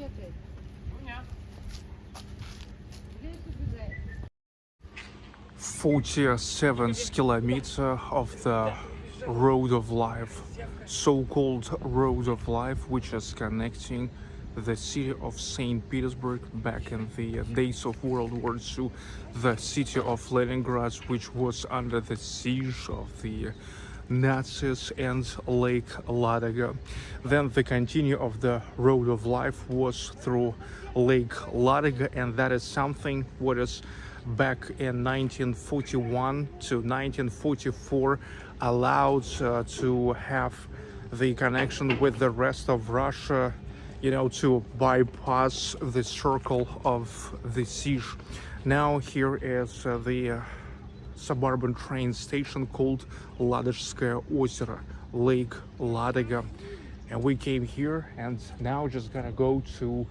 наверное, бегает. Где это бегает? 47th kilometer of the road of life so-called road of life which is connecting the city of st petersburg back in the days of world war ii the city of leningrad which was under the siege of the Nazis and Lake Ladoga. Then the continue of the road of life was through Lake Ladoga and that is something what is back in 1941 to 1944 allowed uh, to have the connection with the rest of Russia you know to bypass the circle of the siege now here is uh, the uh, suburban train station called Ladozhskое озеро, Lake Ladoga. and we came here and now just gonna go to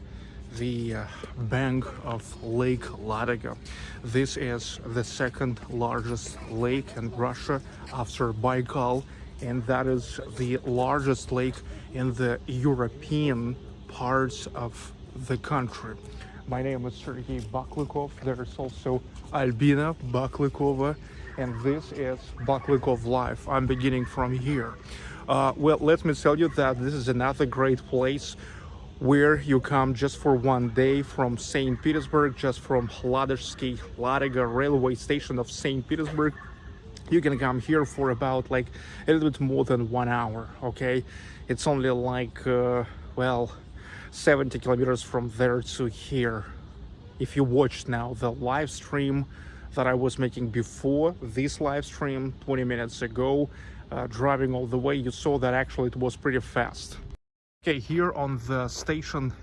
the uh, bank of Lake Ladoga. This is the second largest lake in Russia after Baikal and that is the largest lake in the European parts of the country. My name is Sergey Baklykov. There's also Albina Baklykova, and this is Baklykov Life. I'm beginning from here. Uh, well, let me tell you that this is another great place where you come just for one day from St. Petersburg, just from Ladozhsky Ladoga railway station of St. Petersburg. You can come here for about like a little bit more than one hour, okay? It's only like, uh, well, 70 kilometers from there to here if you watched now the live stream that I was making before this live stream 20 minutes ago uh, driving all the way you saw that actually it was pretty fast okay here on the station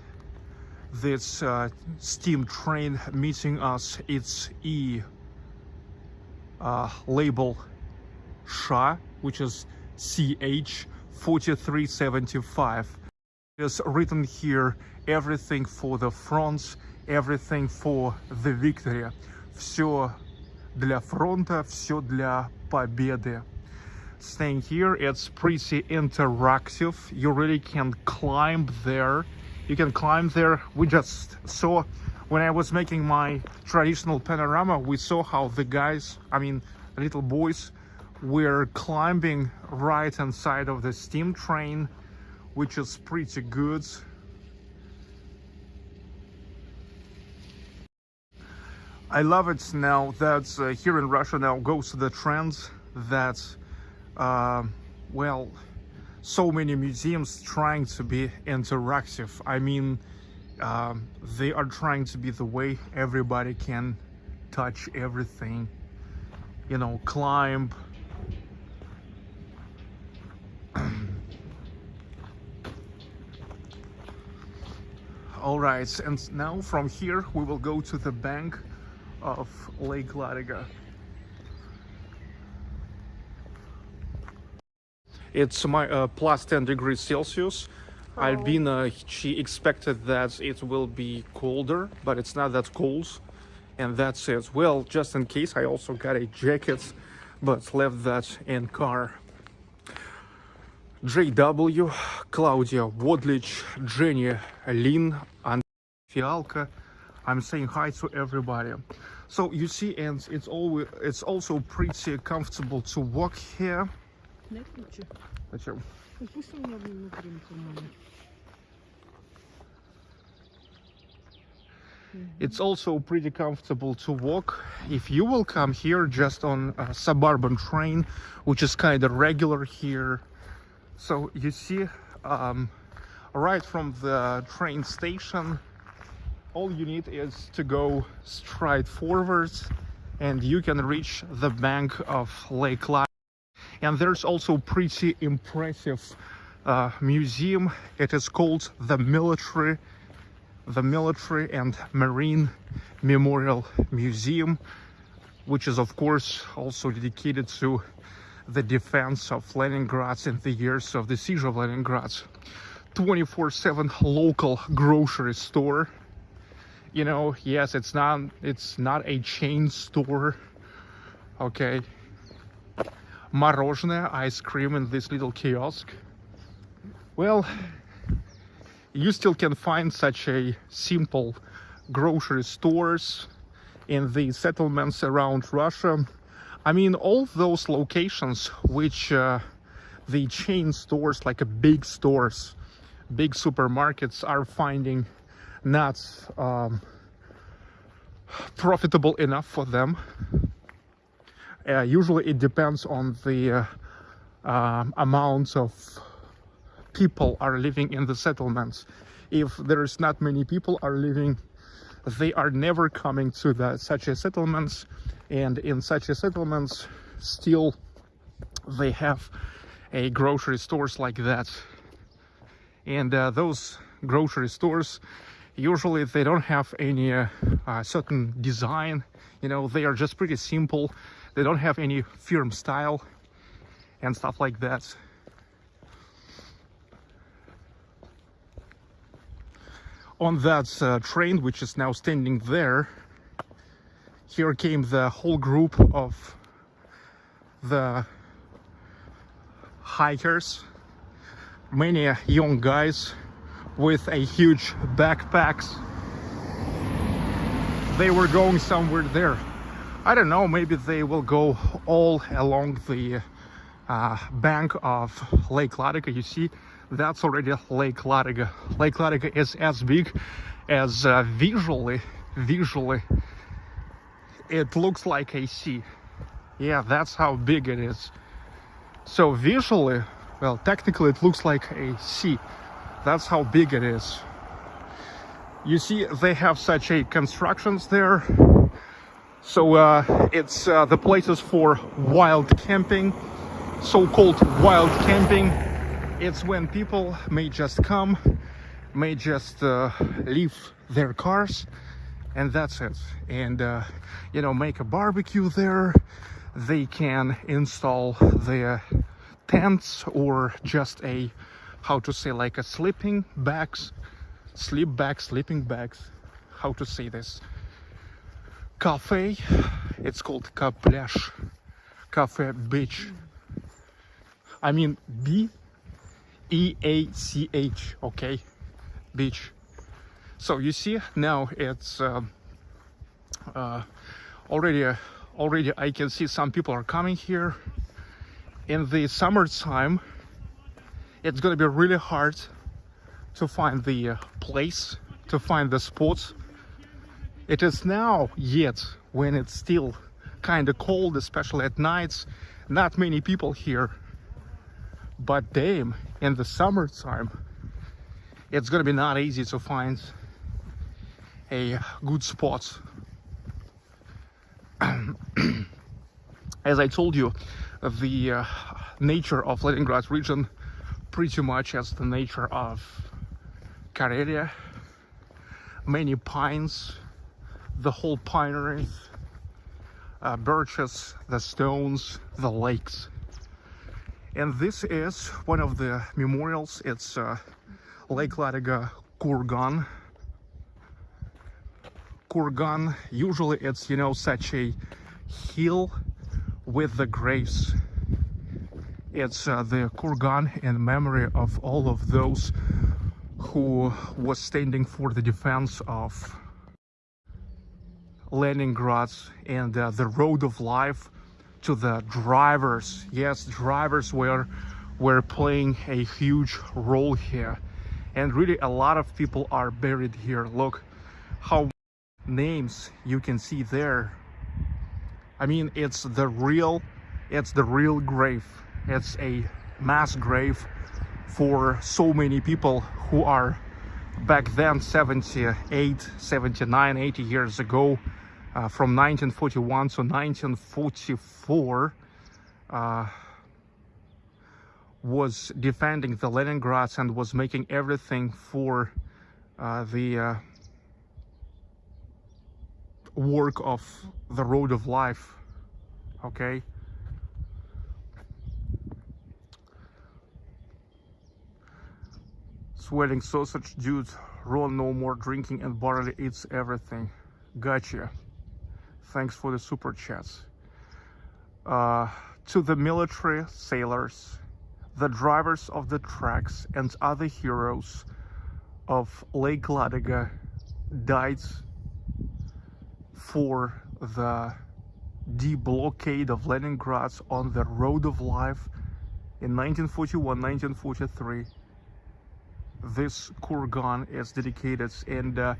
this uh, steam train meeting us it's E uh, label SHA which is CH 4375 is written here everything for the front, everything for the victory. Все для фронта, все для победы. Staying here, it's pretty interactive. You really can climb there. You can climb there. We just saw when I was making my traditional panorama, we saw how the guys, I mean, little boys, were climbing right inside of the steam train which is pretty good. I love it now that uh, here in Russia now goes to the trend that, uh, well, so many museums trying to be interactive. I mean, um, they are trying to be the way everybody can touch everything, you know, climb, all right and now from here we will go to the bank of lake ladoga It's my uh, plus 10 degrees Celsius. Oh. Albina, she expected that it will be colder, but it's not that cold. And that's it. Well, just in case, I also got a jacket, but left that in car. JW, Claudia Wodlich, Jenny Lin, and Fialka. I'm saying hi to everybody. So you see, and it's always it's also pretty comfortable to walk here. Не хочу. Зачем? Ну пусть у меня внутри туман. It's also pretty comfortable to walk. If you will come here just on a suburban train, which is kind of regular here. So you see, um, right from the train station, all you need is to go straight forwards and you can reach the bank of Lake Lac. And there's also pretty impressive uh, museum. It is called the Military the Military and Marine Memorial Museum, which is of course also dedicated to the defense of Leningrad in the years of the siege of Leningrad. 24/7 local grocery store. You know, yes, it's not it's not a chain store. Okay Мороженое, ice cream in this little kiosk. Well, you still can find such a simple grocery stores in the settlements around Russia. I mean, all those locations which uh, the chain stores, like a big stores, big supermarkets, are finding not um, profitable enough for them. uh, usually, it depends on the uh, um, amount of people are living in the settlements. If there's not many people are living, they are never coming to the such a settlements, and in such a settlements, still they have a grocery stores like that. And uh, those grocery stores usually they don't have any uh, certain design. You know, they are just pretty simple. They don't have any firm style and stuff like that. on that uh, train which is now standing there here came the whole group of the hikers many young guys with a huge backpacks they were going somewhere there i don't know maybe they will go all along the uh, bank of lake ladoga you see that's already Lake Ladoga. Lake Ladoga is as big as uh, visually, visually, it looks like a sea. Yeah, that's how big it is. So visually, well, technically it looks like a sea. That's how big it is. You see, they have such a constructions there. So uh, it's uh, the places for wild camping, so-called wild camping. It's when people may just come may just uh, leave their cars and that's it. And uh, you know make a barbecue there. They can install their tents or just a how to say like a sleeping bags sleep bags sleeping bags how to say this cafe it's called Kaplash cafe beach i mean b E-A-C-H, okay, beach. So you see now it's uh, uh, already, uh, already I can see some people are coming here. In the summertime, it's gonna be really hard to find the uh, place, to find the spots. It is now yet when it's still kind of cold, especially at nights. Not many people here. But damn in the summertime it's gonna be not easy to find a good spot. As I told you the uh, nature of Leningrad region pretty much as the nature of Karelia. Many pines the whole pineries uh, birches the stones the lakes And this is one of the memorials. It's uh, Lake Ladoga Kurgan. Kurgan, usually it's, you know, such a hill with the graves. It's uh, the Kurgan in memory of all of those who was standing for the defense of Leningrad and uh, the road of life to the drivers. Yes, drivers were were playing a huge role here, and really a lot of people are buried here. Look how names you can see there. I mean, it's the real, it's the real grave. It's a mass grave for so many people who are back then 78 79 80 years ago uh, from 1941 to 1944 uh, was defending the Leningrads and was making everything for uh, the uh, work of the road of life okay? Sweating sausage dude Ron no more drinking and barley eats everything. Gotcha thanks for the super chats. Uh, to the military sailors the drivers of the tracks and other heroes of Lake Ladoga died for the deblockade of Leningrad on the road of life in 1941 1943 this kurgan is dedicated and uh,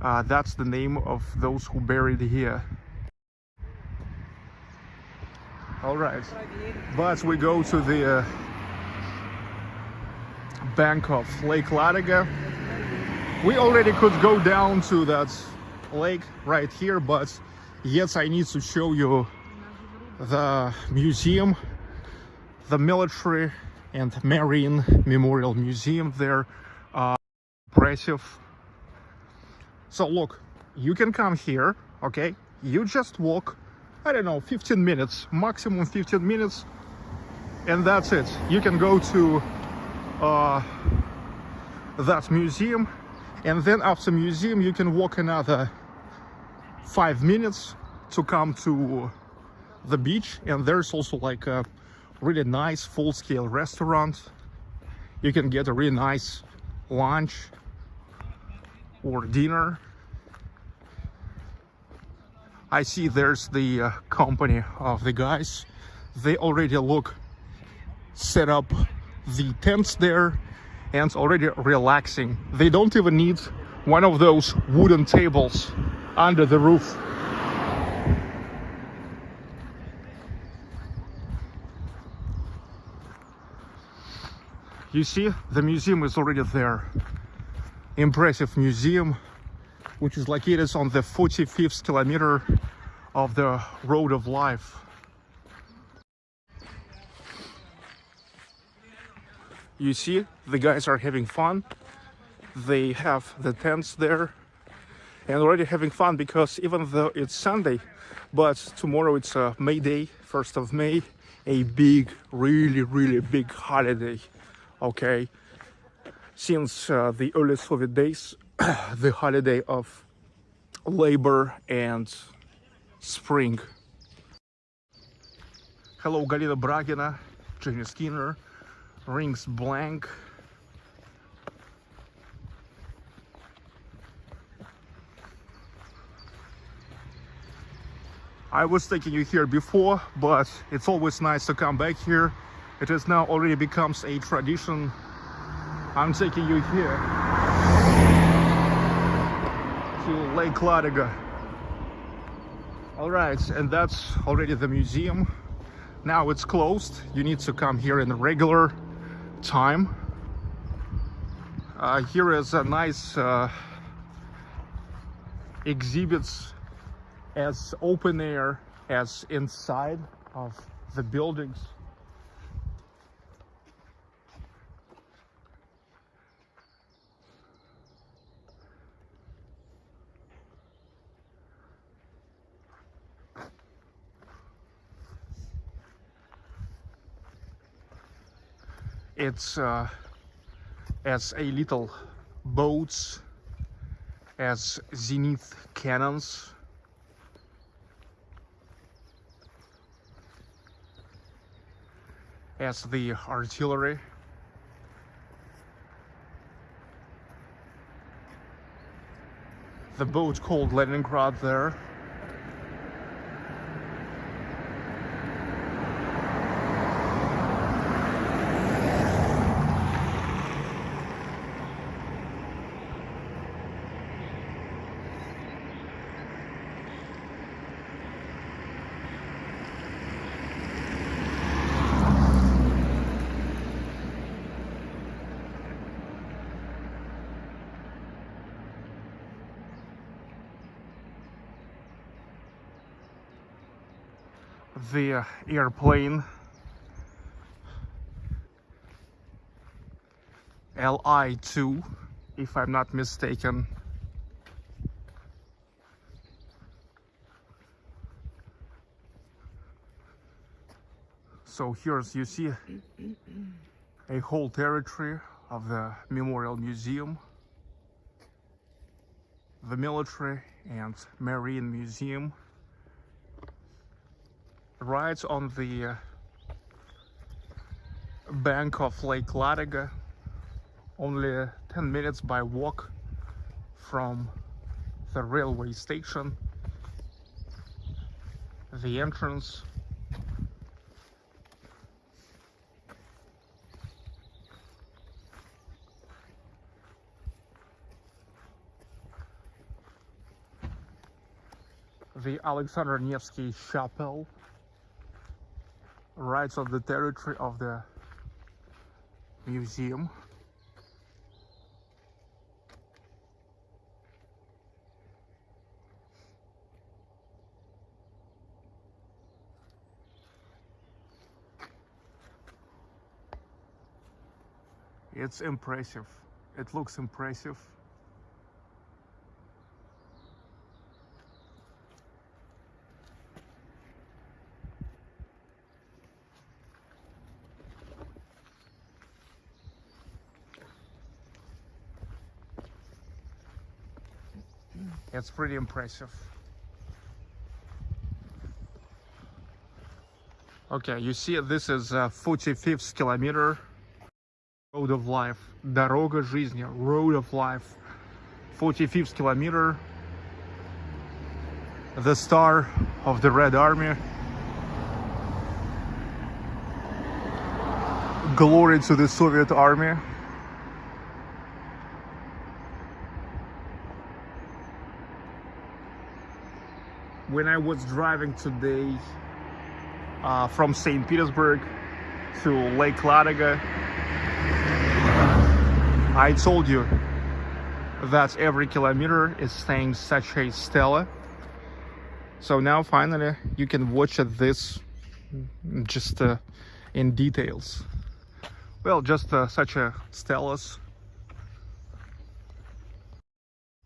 uh, that's the name of those who buried here all right. But we go to the uh, bank of lake ladoga. We already could go down to that lake right here but yes i need to show you the museum the military and marine memorial museum there. Uh impressive. So look you can come here okay? You just walk i don't know 15 minutes maximum 15 minutes and that's it. You can go to uh that museum and then after museum you can walk another five minutes to come to the beach and there's also like a really nice full-scale restaurant. You can get a really nice lunch or dinner i see there's the uh, company of the guys. They already look set up the tents there and already relaxing. They don't even need one of those wooden tables under the roof. You see the museum is already there. Impressive museum which is located on the 45th kilometer of the road of life. You see the guys are having fun. They have the tents there and already having fun because even though it's sunday but tomorrow it's uh, may day 1st of may a big really really big holiday okay? Since uh, the early soviet days the holiday of labor and spring hello galina bragina jenny skinner rings blank I was taking you here before, but it's always nice to come back here. It has now already becomes a tradition. I'm taking you here to Lake Ladoga. All right, and that's already the museum. Now it's closed. You need to come here in regular time. Uh, here is a nice uh, exhibits as open air as inside of the buildings. It's uh, as a little boats, as zenith cannons. As the artillery. The boat called Leningrad there. the uh, airplane. Li-2 if I'm not mistaken. So here's you see a whole territory of the Memorial Museum the military and marine museum right on the uh, bank of Lake Ladoga, only 10 minutes by walk from the railway station, the entrance. The Alexander Nevsky Chapel rights of the territory of the museum. It's impressive. It looks impressive. It's pretty impressive. Okay, you see this is uh, 45th kilometer road of life. Дорога жизни, road of life. 45th kilometer. The star of the Red Army. Glory to the Soviet Army. When I was driving today uh, from St. Petersburg to Lake Ladoga, I told you that every kilometer is saying such a stela. So now finally you can watch this just uh, in details. Well, just uh, such a stelas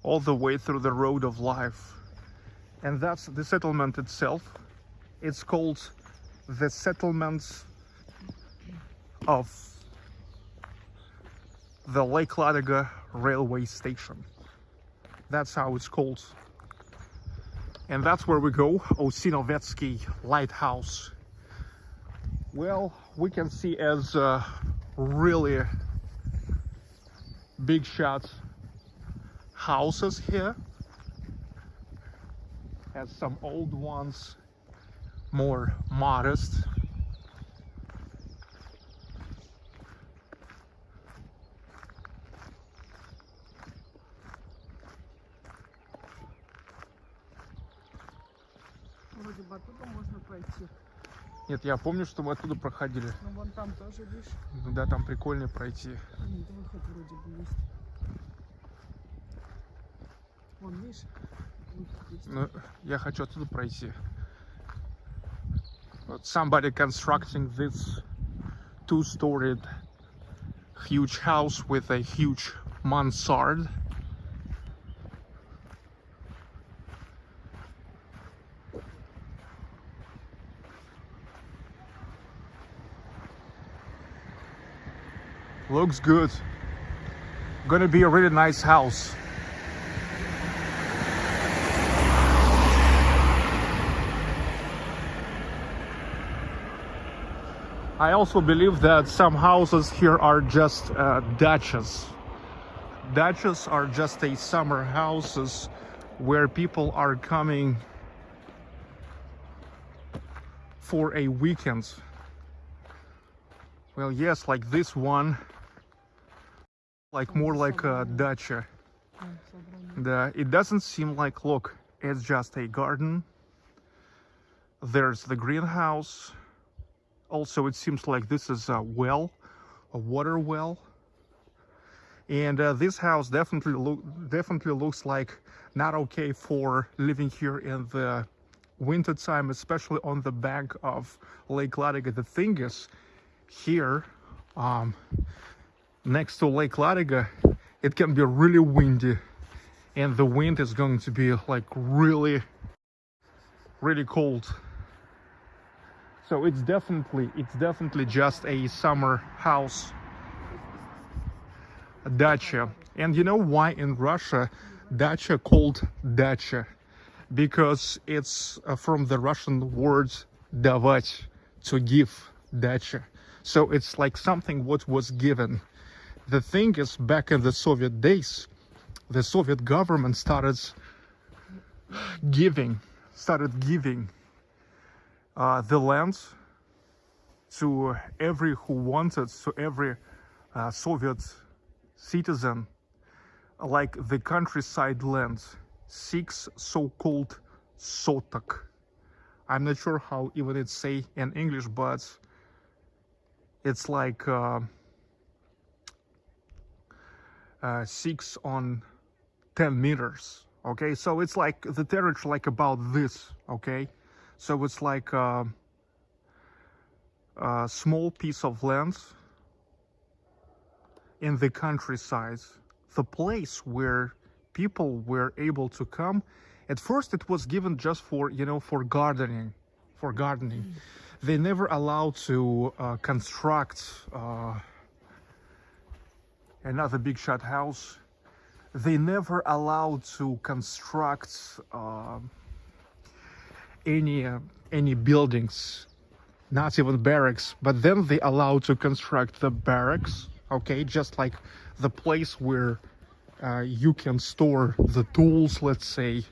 all the way through the road of life and that's the settlement itself. It's called the settlement of the Lake Ladoga railway station. That's how it's called. And that's where we go Osinovetsky lighthouse. Well we can see as uh, really big shot houses here has some old ones more modest Вроде бы оттуда можно пройти. Нет, я помню, что мы оттуда проходили. Ну вон там тоже, видишь, Ну Да, там прикольно пройти. нет, выход вроде бы есть. Вон, видишь. Ну, я хочу оттуда пройти. Вот Somebody constructing this two-storied huge house with a huge mansard. Looks good. Gonna be a really nice house. I also believe that some houses here are just uh, dachas. Dachas are just a summer houses where people are coming for a weekend. Well, yes, like this one, like more like a dacha. The, it doesn't seem like, look, it's just a garden. There's the greenhouse. Also, it seems like this is a well, a water well. And uh, this house definitely look definitely looks like not okay for living here in the winter time, especially on the bank of Lake Ladoga. The thing is, here, um, next to Lake Ladoga, it can be really windy and the wind is going to be like really really cold so it's definitely it's definitely just a summer house a dacha and you know why in russia dacha called dacha because it's uh, from the russian word давать to give dacha so it's like something what was given the thing is back in the soviet days the Soviet government started giving, started giving uh, the land to every who wanted, to every uh, Soviet citizen, like the countryside land, six so-called sotak. I'm not sure how even it's say in English, but it's like uh, uh, six on 10 meters okay so it's like the territory like about this okay so it's like uh, a small piece of land in the countryside the place where people were able to come. At first it was given just for you know for gardening for gardening. They never allowed to uh, construct uh, another big shot house. They never allowed to construct uh, any uh, any buildings not even barracks but then they allowed to construct the barracks okay? Just like the place where uh, you can store the tools let's say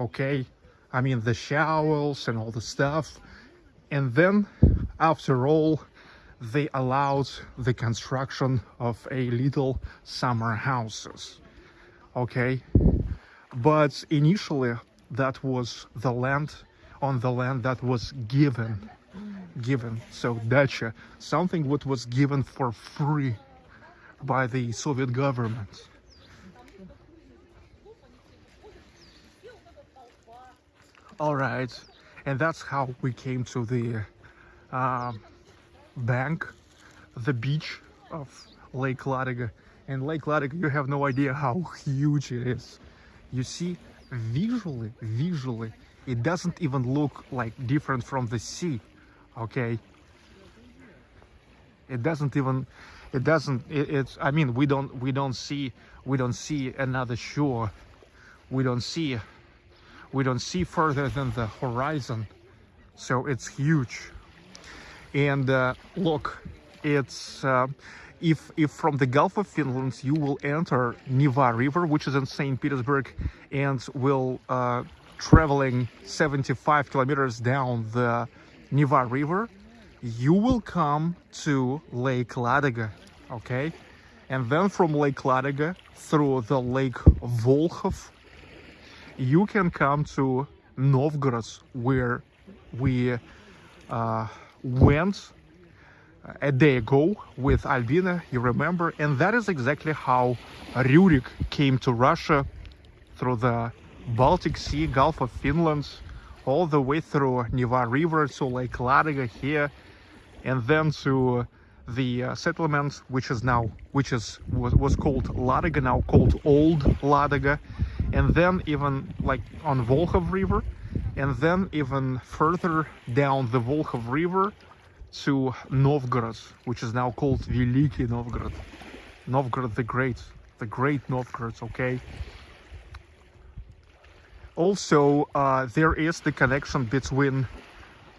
okay? I mean the shovels and all the stuff. And then after all they allowed the construction of a little summer houses okay? But initially that was the land on the land that was given. Given. So dacha something what was given for free by the soviet government. All right. And that's how we came to the um, bank the beach of lake ladoga. And lake ladoga you have no idea how huge it is. You see visually visually it doesn't even look like different from the sea okay? It doesn't even it doesn't it, it's i mean we don't we don't see we don't see another shore. We don't see we don't see further than the horizon. So it's huge. And uh, look it's uh, if if from the gulf of finland you will enter Neva river which is in st petersburg and will uh, traveling 75 kilometers down the Neva river you will come to lake ladoga okay? And then from lake ladoga through the lake volkhov you can come to novgorod where we uh, went a day ago with Albina, you remember, and that is exactly how Rurik came to Russia through the Baltic Sea, Gulf of Finland, all the way through Neva River to Lake Ladoga here, and then to the uh, settlement, which is now, which is was, was called Ladoga, now called Old Ladoga, and then even like on Volkhov River, and then even further down the Volkhov River to Novgorod, which is now called Veliki Novgorod. Novgorod the Great, the Great Novgorod, okay? Also, uh, there is the connection between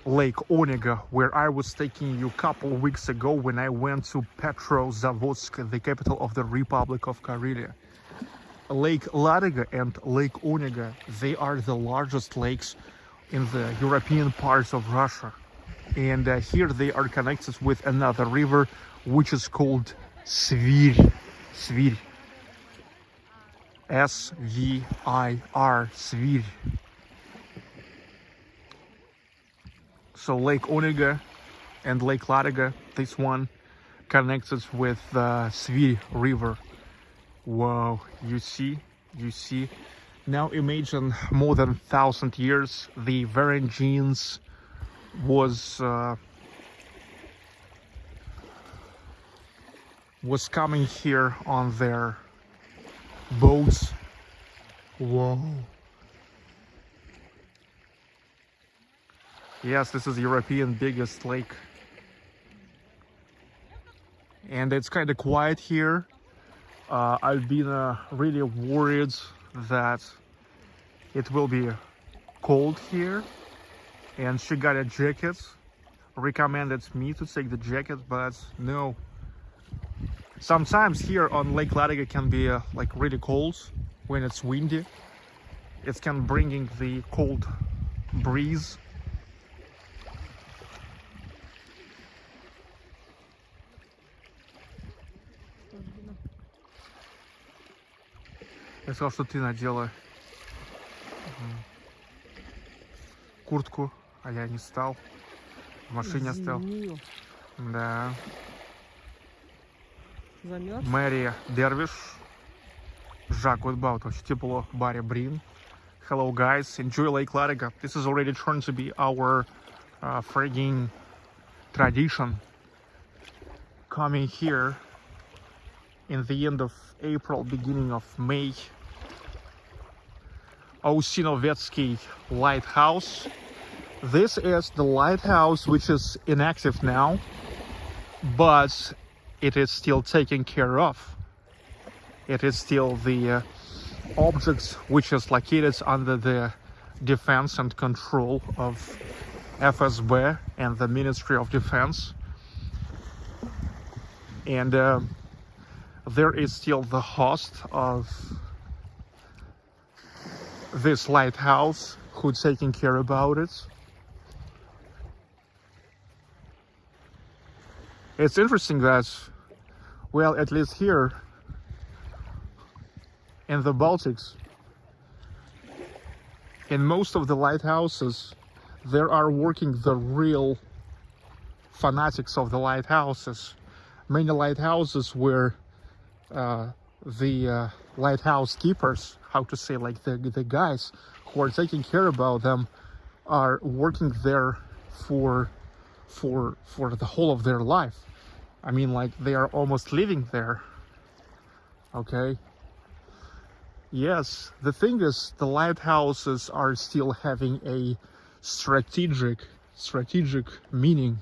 Lake Onega, where I was taking you a couple weeks ago when I went to Petrozavodsk, the capital of the Republic of Karelia. Lake Ladoga and Lake Onega, they are the largest lakes in the European parts of Russia. And uh, here they are connected with another river, which is called Svir. Svir. S-V-I-R, Svir. So Lake Onega and Lake Ladoga, this one connects us with the Svir River. Wow, you see, you see. Now imagine more than thousand years, the Varangians was uh, was coming here on their boats. Whoa. Yes, this is European biggest lake. And it's kind of quiet here. Uh, I've been uh, really worried that it will be cold here. And she got a jacket. Recommended me to take the jacket, but no. Sometimes here on Lake Ladoga can be uh, like really cold when it's windy. It can bringing the cold breeze Я сказал, что ты надела Мгм. куртку, а я не стал. В машине оставил. Зимнюю. Да. замерз. Мэрия Дервиш. Жак Утбаутович, тепло, Барри Брин. Hello guys, enjoy Lake Ladoga. This is already turned to be our uh, frigging tradition. Coming here in the end of April, beginning of May. Osinovetsky Lighthouse. This is the lighthouse which is inactive now, but it is still taken care of. It is still the uh, object which is located under the defense and control of FSB and the Ministry of Defense. And uh, there is still the host of this lighthouse who's taking care about it. It's interesting that, well, at least here in the Baltics, in most of the lighthouses, there are working the real fanatics of the lighthouses. Many lighthouses where uh, the uh, lighthouse keepers, how to say, like the the guys who are taking care about them, are working there for for for the whole of their life. I mean, like they are almost living there. Okay. Yes, the thing is, the lighthouses are still having a strategic strategic meaning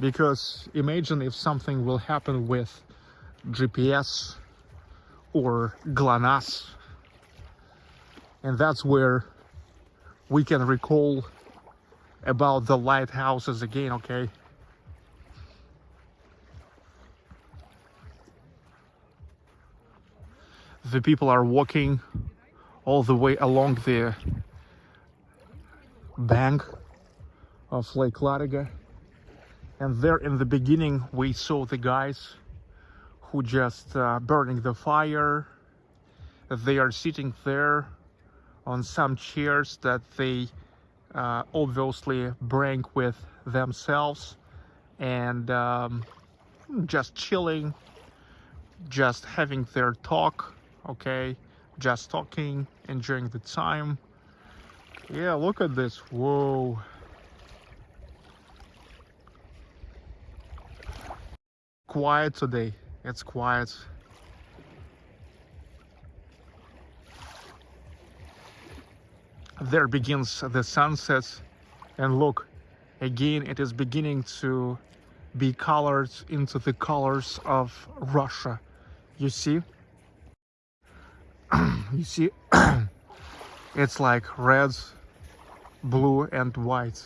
because imagine if something will happen with GPS or GLONASS and that's where we can recall about the lighthouses again okay the people are walking all the way along the bank of Lake Ladoga and there in the beginning we saw the guys who just uh, burning the fire. They are sitting there on some chairs that they uh, obviously bring with themselves and um, just chilling just having their talk okay? Just talking enjoying the time. Yeah look at this. Whoa. Quiet today. It's quiet. There begins the sunset and look again it is beginning to be colored into the colors of Russia. You see? You see? it's like reds blue, and white.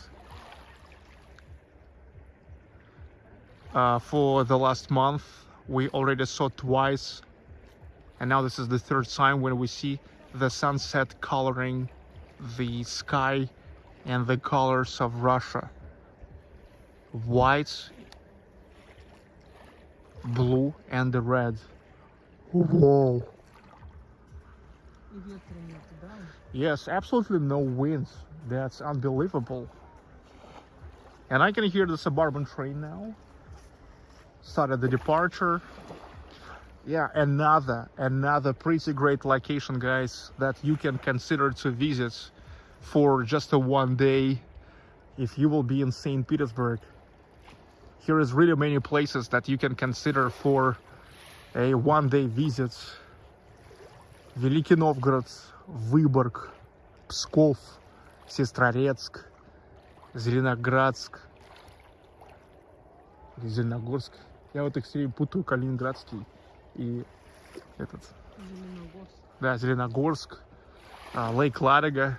Uh, for the last month, we already saw twice, and now this is the third time when we see the sunset coloring the sky and the colors of Russia. White, blue, and red. Whoa. Yes, absolutely no winds. That's unbelievable. And I can hear the suburban train now. Started the departure. Yeah, another, another pretty great location, guys, that you can consider to visit for just a one day if you will be in St. Petersburg. Here is really many places that you can consider for a one day visit. Великий Новгород, Выборг, Псков, Сестрорецк, Зеленоградск, Зеленогорск. Я вот их все путаю, Калининградский и этот, Зеленогорск. да, Зеленогорск, а, Лейк Ладога.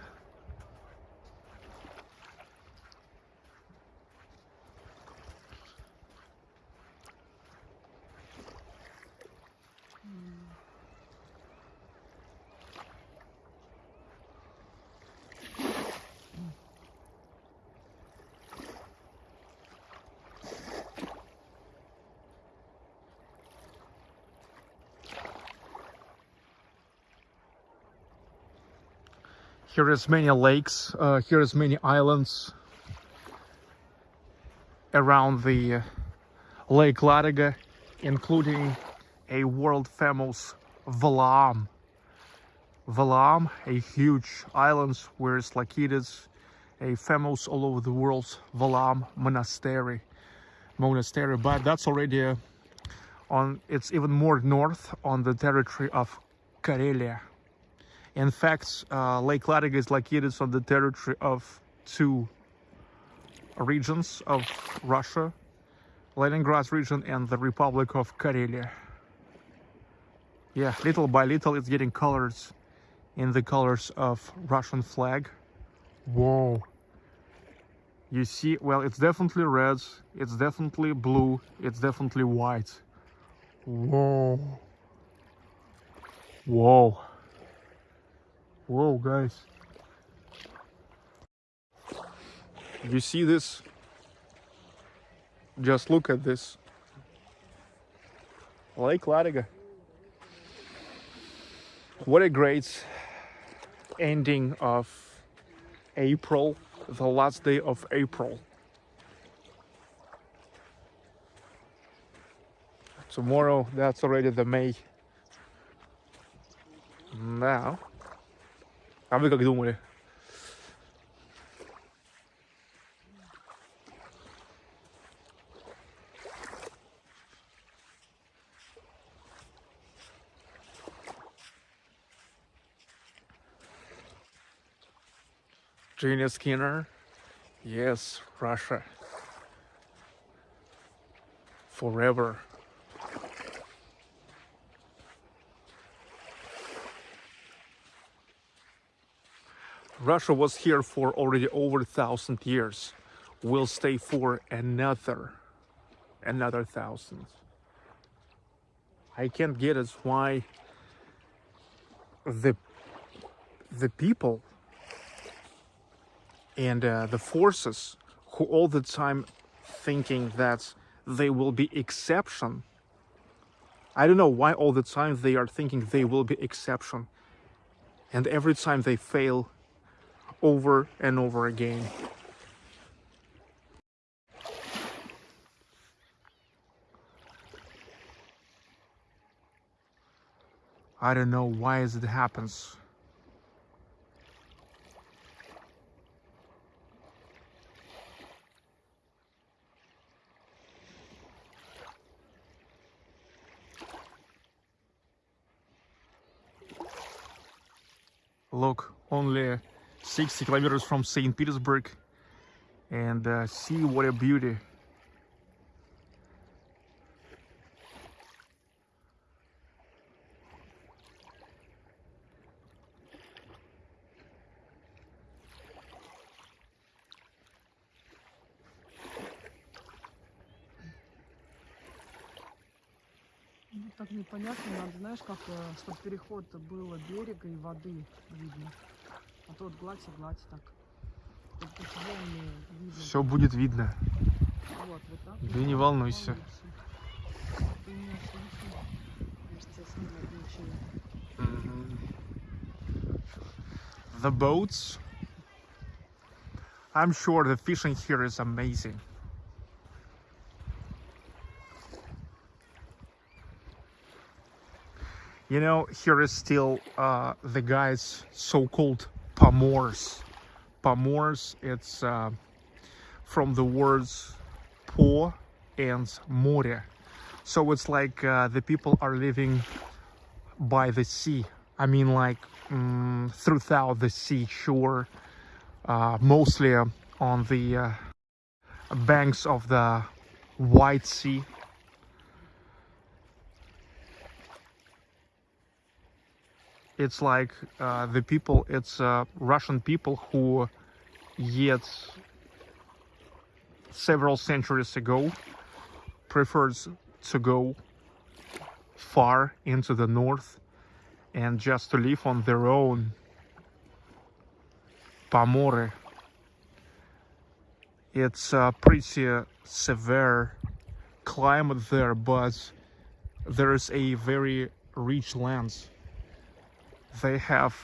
Here is many lakes, uh, here is many islands around the uh, Lake Ladoga, including a world famous Valaam. Valaam, a huge island where it's located a famous all over the world Valaam monastery. Monastery, but that's already uh, on. It's even more north on the territory of Karelia. In fact, uh, Lake Ladoga is located on the territory of two regions of Russia, Leningrad region and the Republic of Karelia. Yeah, little by little it's getting colored in the colors of Russian flag. Whoa. You see, well, it's definitely red, it's definitely blue, it's definitely white. Whoa. Whoa. Whoa, guys. You see this? Just look at this. Lake Ladoga. What a great ending of April, the last day of April. Tomorrow, that's already the May. Now, а вы как думали? Gina Skinner. Yes, Russia. Forever. Russia was here for already over a thousand years. Will stay for another, another thousand. I can't get it why the the people and uh, the forces who all the time thinking that they will be exception i don't know why all the time they are thinking they will be exception and every time they fail over and over again. I don't know why it happens. Look, only 60 kilometers from St. Petersburg and uh, see what a beauty. Ну, так непонятно, надо, знаешь, как, чтобы переход было берега и воды видно. А то вот гладь и гладь так. Чтоб тут волны видно. Все будет видно. Вот, вот так. Да вот не так, волнуйся. Ты меня слышишь? Кажется, я снимать ничего. The boats. I'm sure the fishing here is amazing. You know, here is still uh, the guys so-called Pomors. Pomors, it's uh, from the words po and more. So it's like uh, the people are living by the sea. I mean, like mm, throughout the seashore, uh, mostly on the uh, banks of the White Sea. It's like uh, the people, it's uh, Russian people who, yet several centuries ago, preferred to go far into the north and just to live on their own. Pamore. It's a pretty severe climate there, but there is a very rich land. They have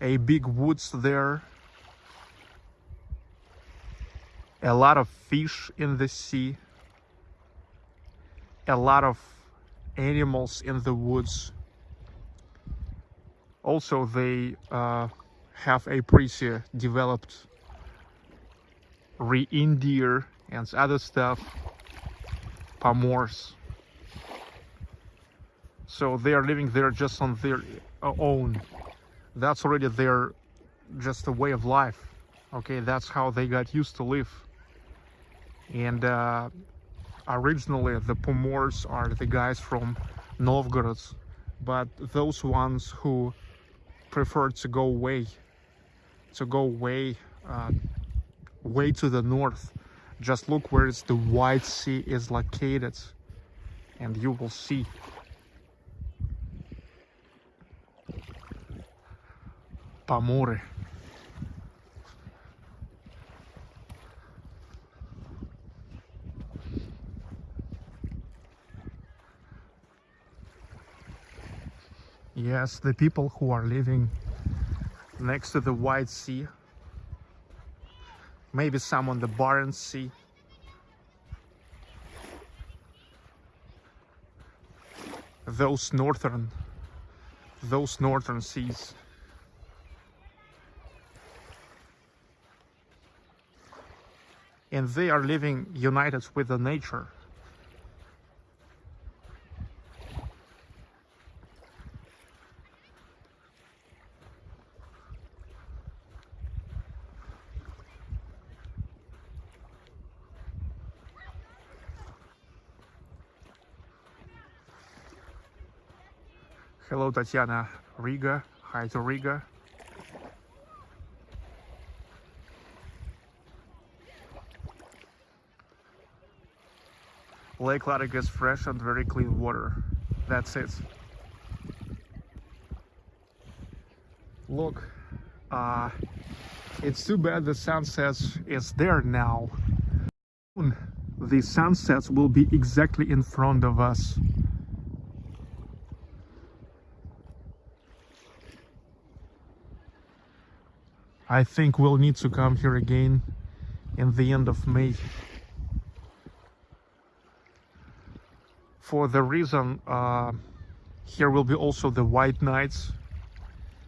a big woods there, a lot of fish in the sea, a lot of animals in the woods. Also they uh, have a pretty developed reindeer and other stuff pomors so they are living there just on their own. That's already their just a way of life. Okay that's how they got used to live. And uh, originally the pomors are the guys from novgorod but those ones who prefer to go away to go way uh, way to the north. Just look where the white sea is located and you will see Паморы. Yes, the people who are living next to the White Sea. Maybe some on the Barents Sea. Those northern, those northern seas. And they are living united with the nature. Hello, Tatiana Riga. Hi to Riga. Lake Ladoga is fresh and very clean water. That's it. Look, uh, it's too bad the sunset is there now. The sunsets will be exactly in front of us. I think we'll need to come here again in the end of May. For the reason uh, here will be also the white nights.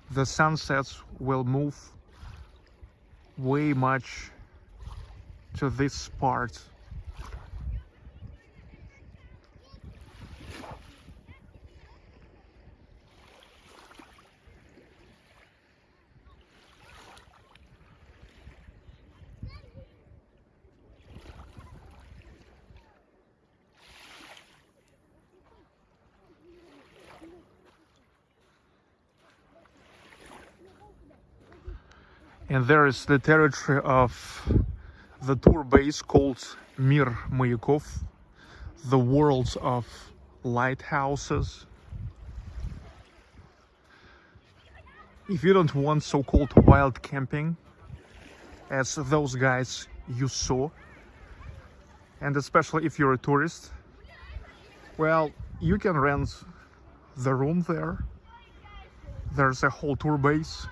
The sunsets will move way much to this part. And there is the territory of the tour base called Mir Mayakov, the world of lighthouses. If you don't want so-called wild camping, as those guys you saw, and especially if you're a tourist, well, you can rent the room there. There's a whole tour base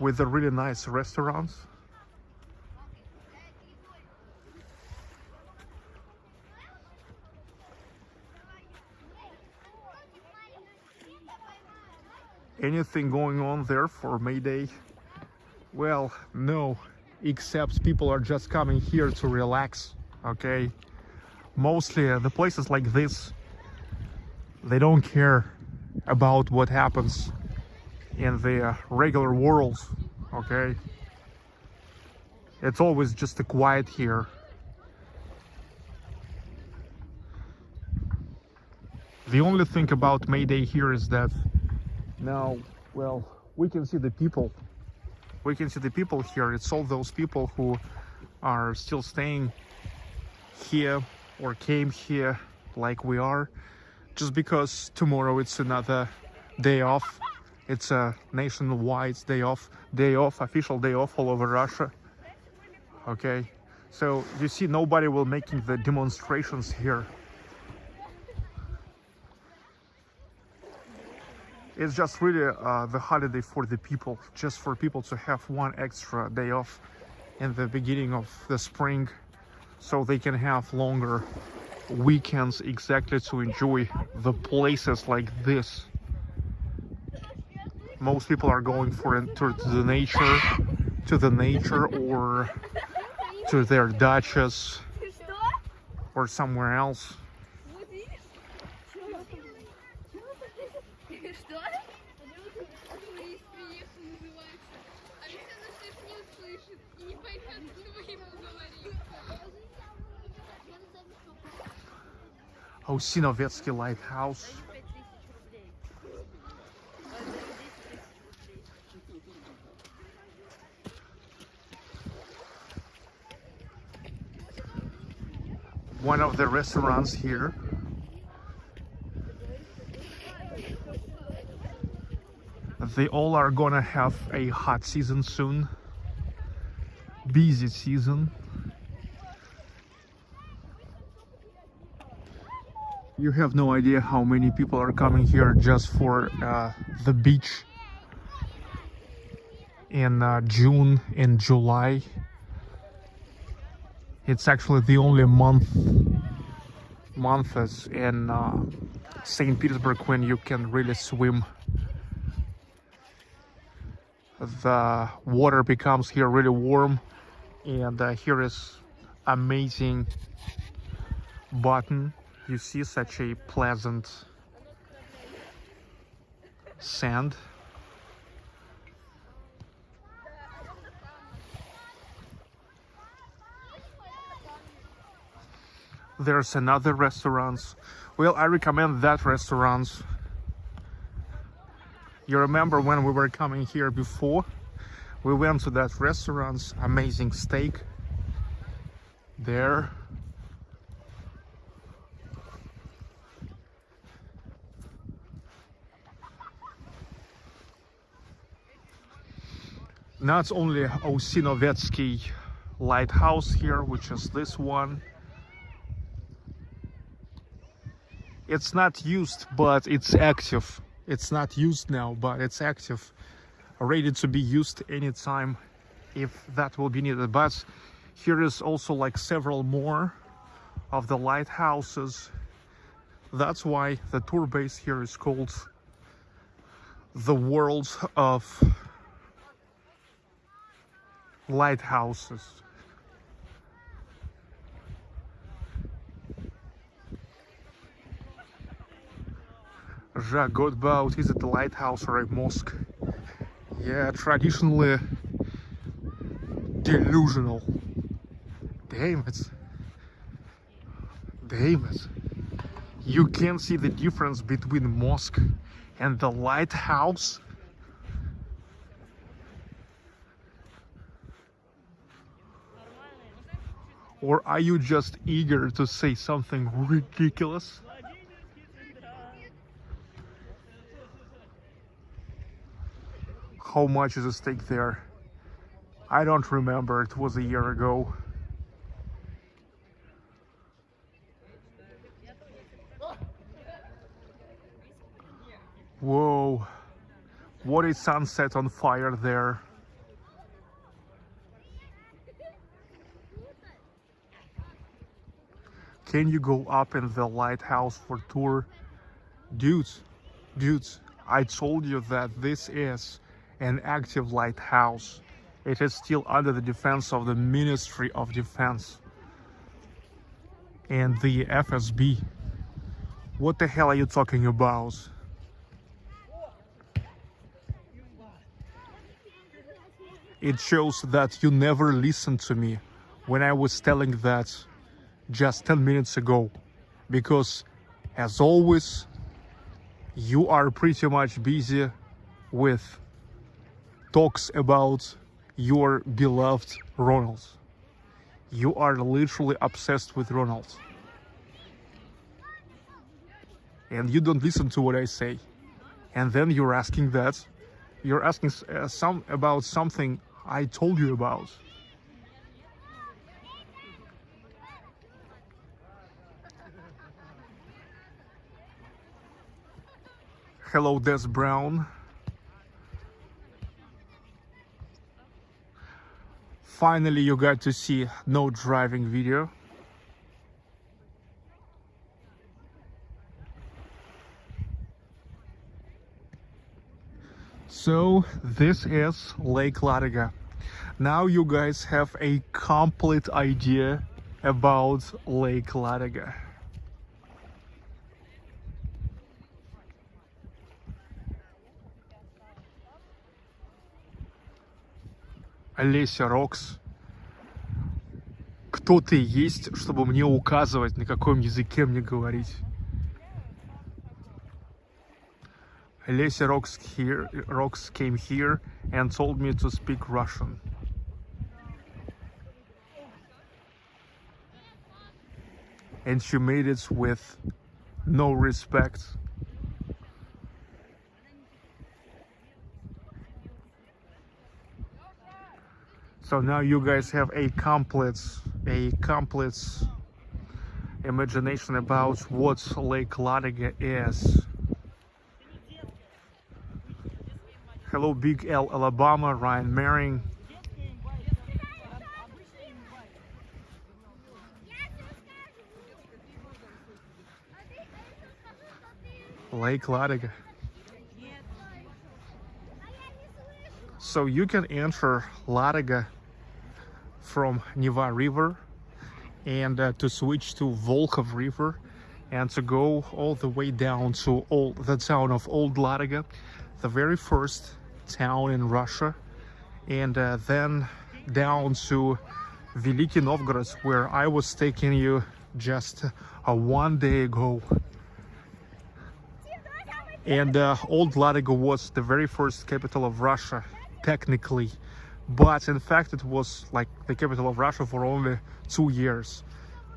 with the really nice restaurants. Anything going on there for May Day? Well, no, except people are just coming here to relax, okay? Mostly uh, the places like this, they don't care about what happens in the uh, regular world, okay? It's always just a quiet here. The only thing about Mayday here is that now, well, we can see the people. We can see the people here. It's all those people who are still staying here or came here like we are just because tomorrow it's another day off it's a nationwide day off day off official day off all over russia. Okay? So you see nobody will making the demonstrations here. It's just really uh, the holiday for the people just for people to have one extra day off in the beginning of the spring so they can have longer weekends exactly to enjoy the places like this most people are going for into to the nature to the nature or to their dachas or somewhere else. Oh, Osinovetsky Lighthouse. One of the restaurants here. They all are gonna have a hot season soon. Busy season. You have no idea how many people are coming here just for uh, the beach in uh, June and July it's actually the only month months in uh, St. Petersburg when you can really swim the water becomes here really warm and uh, here is amazing button you see such a pleasant sand there's another restaurants. Well i recommend that restaurants. You remember when we were coming here before? We went to that restaurant's amazing steak. There. Not only Osinovetsky lighthouse here which is this one it's not used but it's active. It's not used now but it's active. Ready to be used anytime if that will be needed. But here is also like several more of the lighthouses. That's why the tour base here is called the world of lighthouses Jacques Godbout is it the lighthouse or a mosque. Yeah, traditionally delusional. Damn it. Damn it. You can see the difference between mosque and the lighthouse. Or are you just eager to say something ridiculous? How much is a steak there? I don't remember, it was a year ago. Whoa, what is sunset on fire there? Can you go up in the lighthouse for tour? Dudes, dudes, I told you that this is an active lighthouse. It is still under the defense of the Ministry of Defense and the FSB. What the hell are you talking about? It shows that you never listened to me when I was telling that just 10 minutes ago. Because, as always, you are pretty much busy with talks about your beloved Ronald. You are literally obsessed with Ronald. And you don't listen to what I say. And then you're asking that. You're asking uh, some about something I told you about. Hello, Des Brown. Finally, you got to see no driving video. So, this is Lake Ladoga. Now you guys have a complete idea about Lake Ladoga. Олеся Рокс. Кто ты есть, чтобы мне указывать, на каком языке мне говорить? Олеся Rocks here, Rocks came here and told me to speak Russian. And she made it with no respect. So now you guys have a complete, a complete imagination about what Lake Ladoga is. Hello, Big L, Alabama, Ryan Maring. Lake Ladoga. So you can enter Ladoga from Neva River and uh, to switch to Volkhov River and to go all the way down to all the town of Old Ladoga, the very first town in Russia, and uh, then down to Veliki Novgorod, where I was taking you just uh, one day ago. And uh, Old Ladoga was the very first capital of Russia, technically, but in fact it was like the capital of Russia for only two years.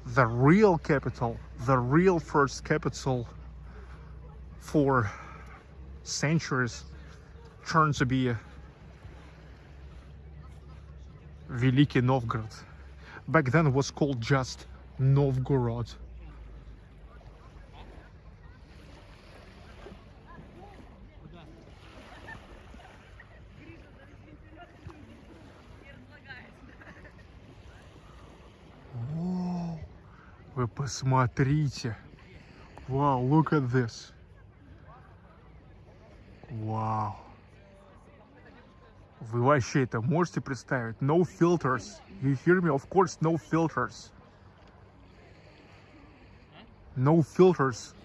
The real capital, the real first capital for centuries turned to be Veliki Novgorod. Back then it was called just Novgorod. Вы посмотрите. Wow, look at this. Вау. Вы вообще это можете представить? No filters. You hear me? Of course, no filters. No filters.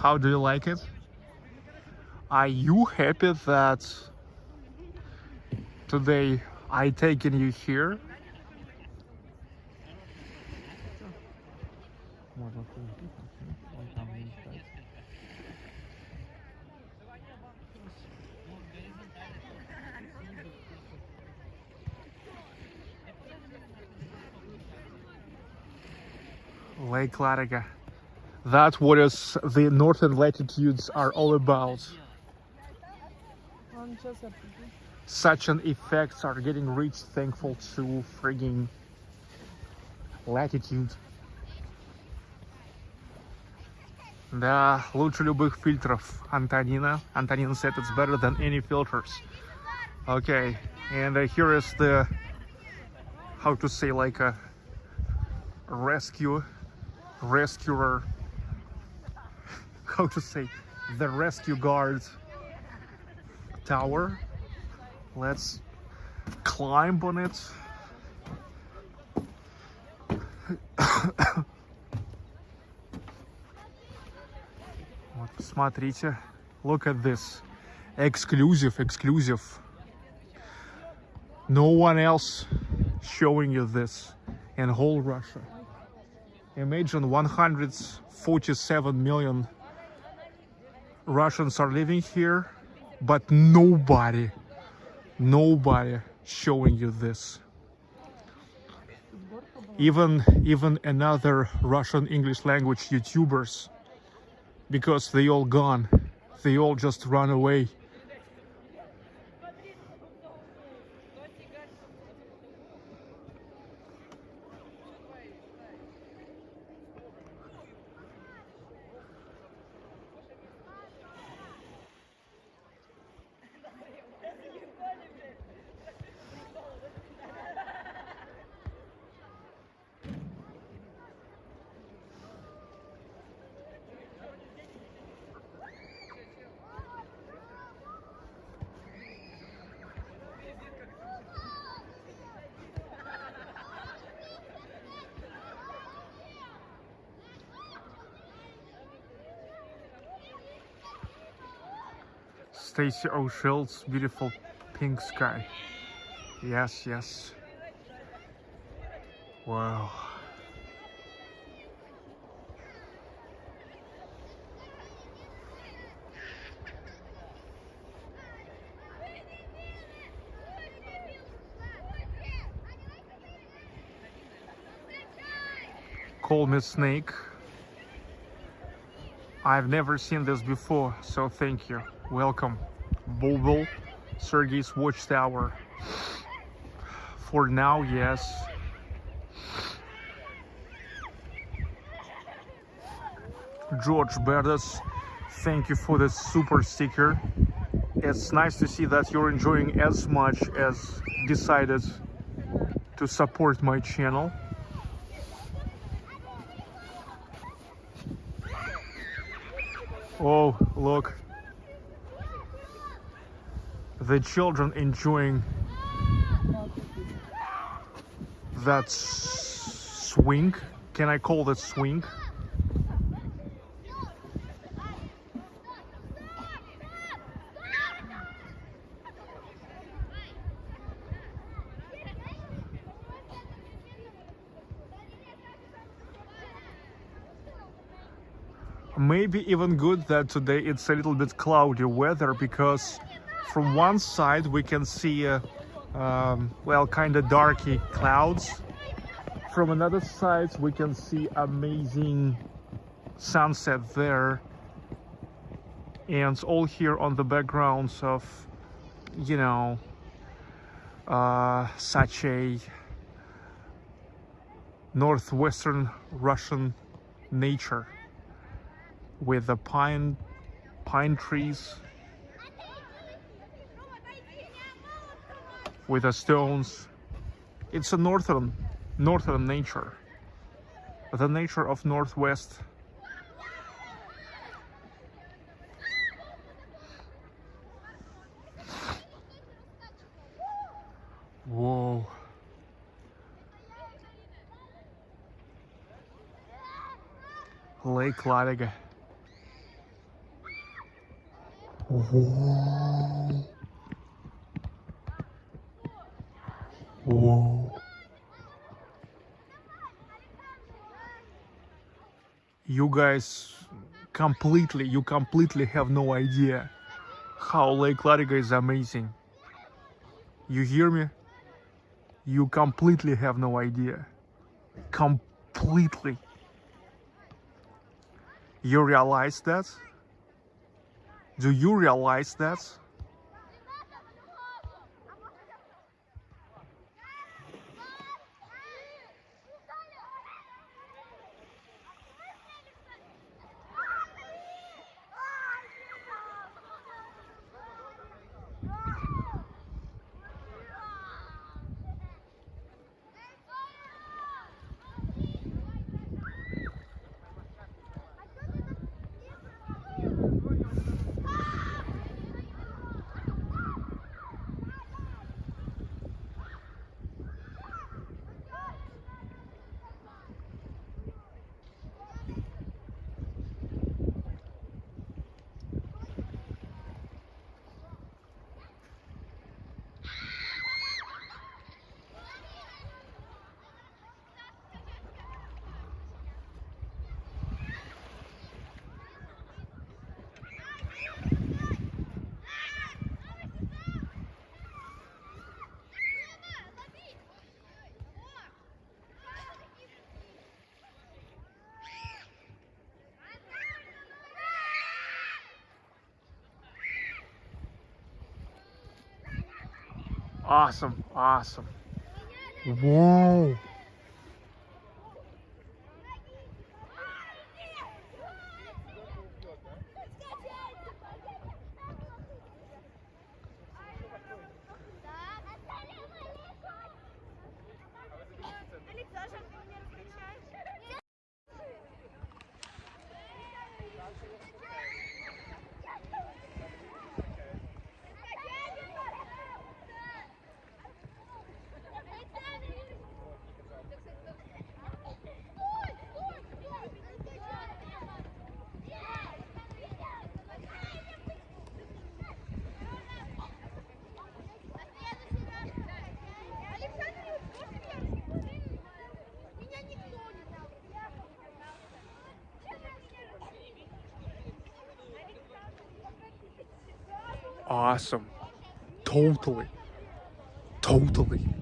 How do you like it? Are you happy that today I taken you here? Lake Ladoga. That's what is the northern latitudes are all about. Ладно, сейчас я приду. Such an effects are getting reached thankful to frigging latitude. Да, лучше любых фильтров. Антонина. Antonina said it's better than any filters. Okay, and uh, here is the how to say like a rescue rescuer how to say the rescue guard tower let's climb on it вот смотрите look at this exclusive exclusive no one else showing you this in whole russia imagine 147 million Russians are living here, but nobody, nobody showing you this. Even even another Russian English language YouTubers, because they all gone, they all just run away. Stacy O'Shield's beautiful pink sky. Yes, yes. Wow. Call me Snake. I've never seen this before, so thank you. Welcome. Bulbul, Sergey's Watchtower. For now, yes. George Berdas, thank you for the super sticker. It's nice to see that you're enjoying as much as decided to support my channel. Oh, look. The children enjoying that swing. Can I call that swing? maybe even good that today it's a little bit cloudy weather because from one side we can see uh, um, well kind of darky clouds. From another side we can see amazing sunset there. And all here on the backgrounds of you know uh, such a northwestern Russian nature with the pine pine trees with the stones. It's a northern northern nature. The nature of northwest. Whoa. Lake Ladoga. Whoa. Whoa. You guys completely, you completely have no idea how Lake Ladoga is amazing. You hear me? You completely have no idea. Completely. You realize that? Do you realize that? Awesome, awesome. Whoa. Awesome. Totally. Totally.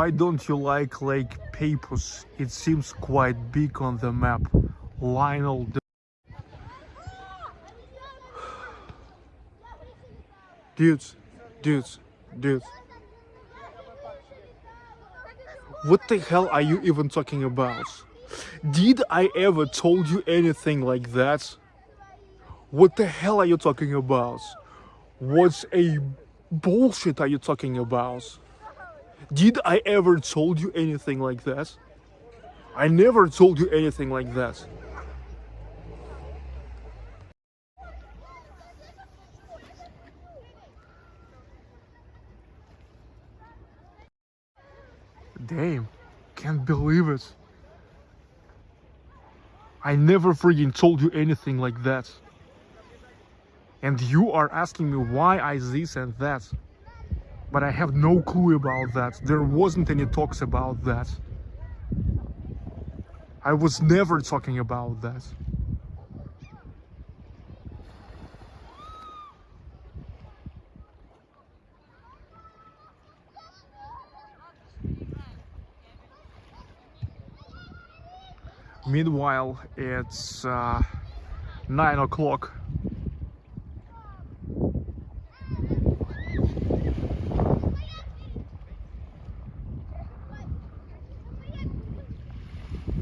Why don't you like Lake Peipus? It seems quite big on the map. Lionel. Dudes, dudes, dudes. What the hell are you even talking about? Did I ever told you anything like that? What the hell are you talking about? What's a bullshit are you talking about? Did I ever told you anything like that? I never told you anything like that. Damn, can't believe it. I never freaking told you anything like that. And you are asking me why I this and that. But I have no clue about that. There wasn't any talks about that. I was never talking about that. Meanwhile, it's uh, 9 o'clock.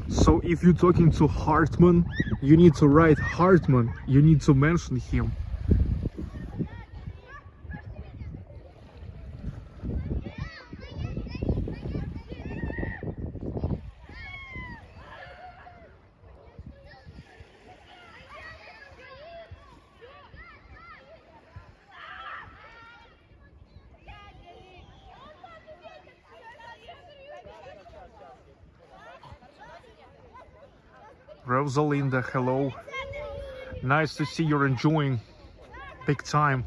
So if you're talking to Hartman, you need to write Hartman. You need to mention him. Rosalinda, hello. Nice to see you're enjoying big time.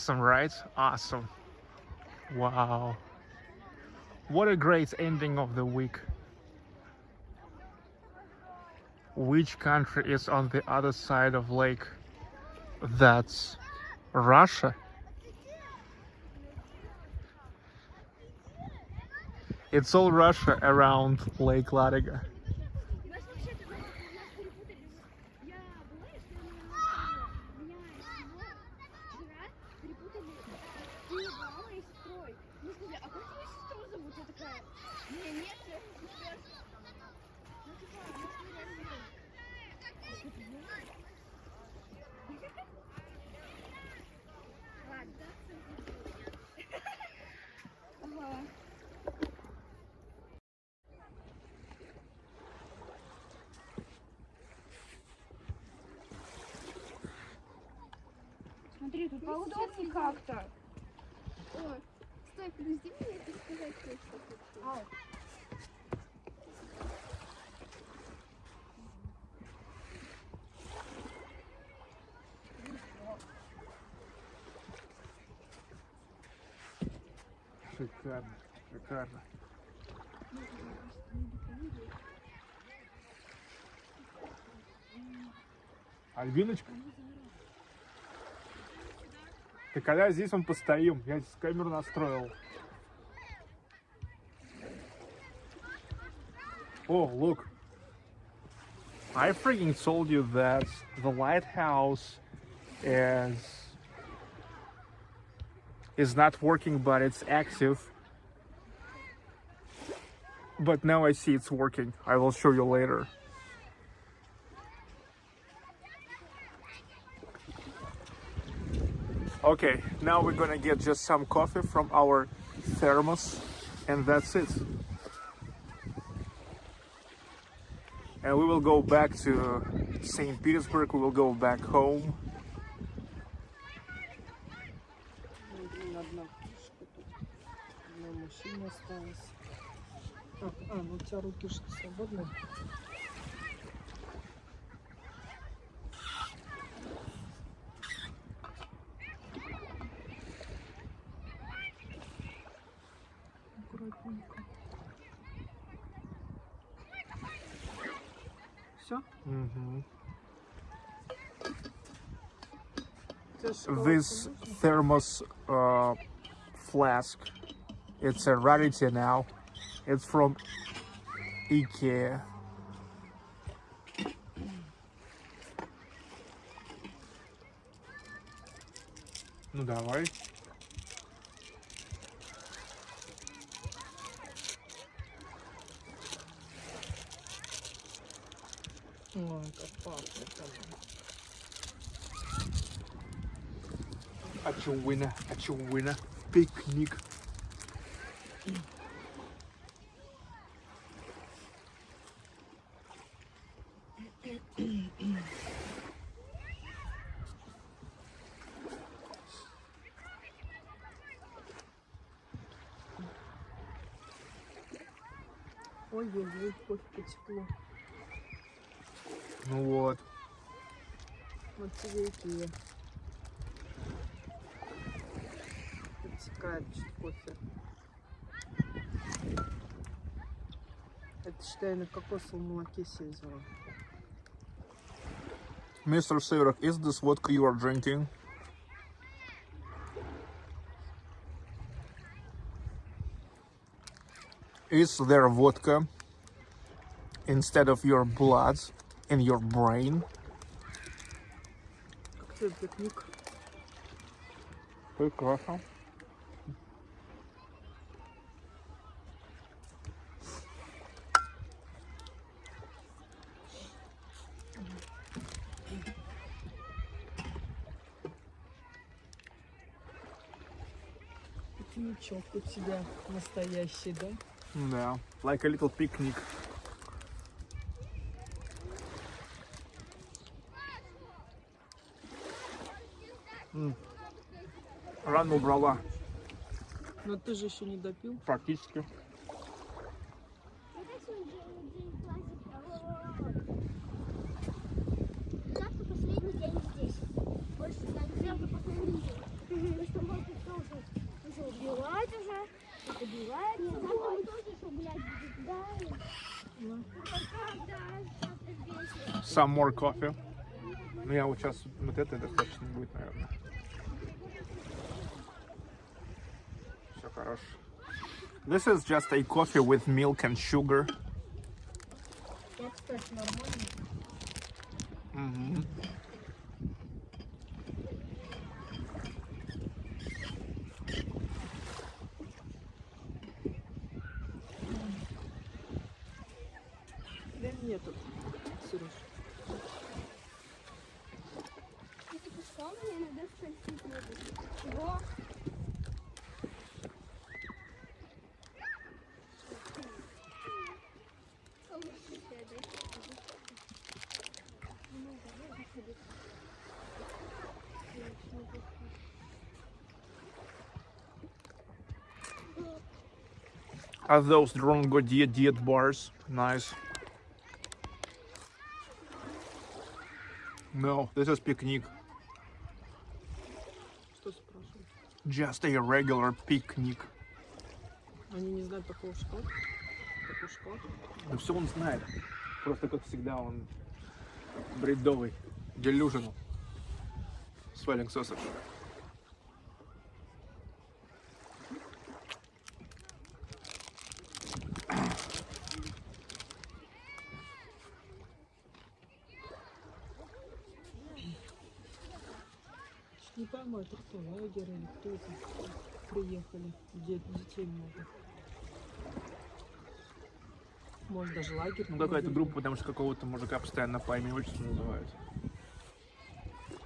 Awesome, right? Awesome. Wow. What a great ending of the week. Which country is on the other side of lake? That's Russia. It's all Russia around Lake Ladoga. Стой, подожди мне это сказать кое-что. Шикарно, шикарно. Альбиночка? Ты когда здесь он постоим? Я здесь камеру настроил. Oh, look. I freaking told you that the lighthouse is is not working, but it's active. But now I see it's working. I will show you later. Okay, now we're gonna get just some coffee from our thermos, and that's it. And we will go back to St. Petersburg, we will go back home. Ну, блин, одна фишка тут. Одна машина осталась. А, а, ну у тебя руки что свободны? Все? This thermos uh, flask, it's a rarity now. It's from IKEA. Ну давай. Ой, как пахнет оно. Очевидно, очевидно. Пикник. Вот тебе Икея. Подтекает чуть кофе. Это считай на кокосовом молоке себе взяла. Mr. Severok, is this vodka you are drinking? Is there vodka instead of your blood in your brain? Тебе пикник. Прекрасно. Пикничок у тебя настоящий, да? Да. Like a little picnic. рано убрала. Но ты же еще не допил? Практически. Some more coffee. Ну я вот сейчас вот это достаточно будет, наверное. This is just a coffee with milk and sugar. Mm -hmm. Are those Drongo Diet Diet bars? Nice. No, this is picnic. Что спрашивают? Just a regular picnic. Они не знают такого? Такой шоколад? Да все он знает. Просто, как всегда, он бредовый. Delusional. Swelling sausage. Это кто, лагерь или кто это приехали, где детей много. Может даже лагерь. Ну, какая-то группа, потому что какого-то мужика постоянно по имени отчеству называют.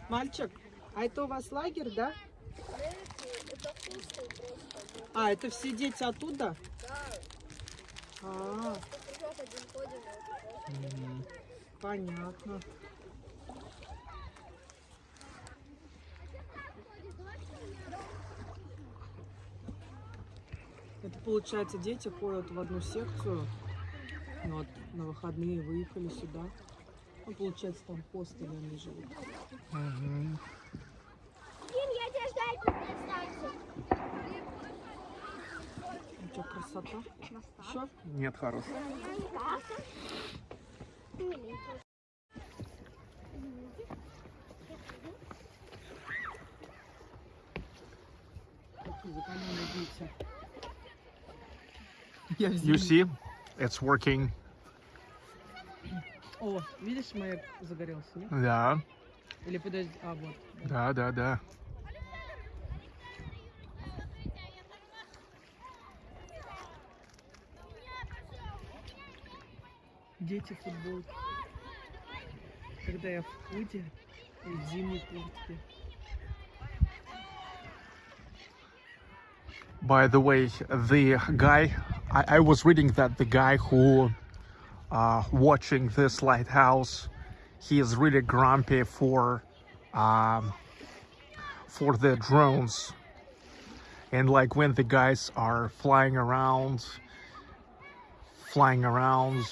Мальчик, а это у вас лагерь, да? А, это все дети оттуда? А, понятно. Получается, дети ходят в одну секцию, ну, вот на выходные выехали сюда. Ну, получается, там хостелы они живут. Ким, я тебя ждать станции. Ну, что, красота? Еще? Нет, хорош. Какие закаленные дети. Я в You зимнем- see, it's working. О, видишь, маяк загорелся, нет? Да, Или подожди, а вот. да, да, да. Дети футболки. Когда я в худе и в зимней куртке. By the way, the guy, I, I was reading that the guy who uh, watching this lighthouse, he is really grumpy for um, for the drones. And like when the guys are flying around, flying around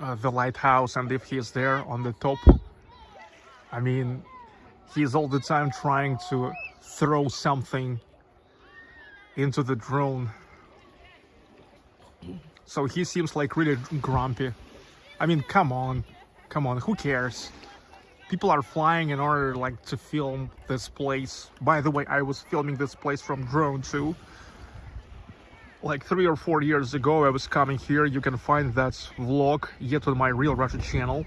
uh, the lighthouse, and if he's there on the top, I mean, he's all the time trying to throw something into the drone. So he seems like really grumpy. I mean, come on, come on, who cares? People are flying in order like to film this place. By the way, I was filming this place from drone too. Like three or four years ago, I was coming here. You can find that vlog yet on my Real Russia channel.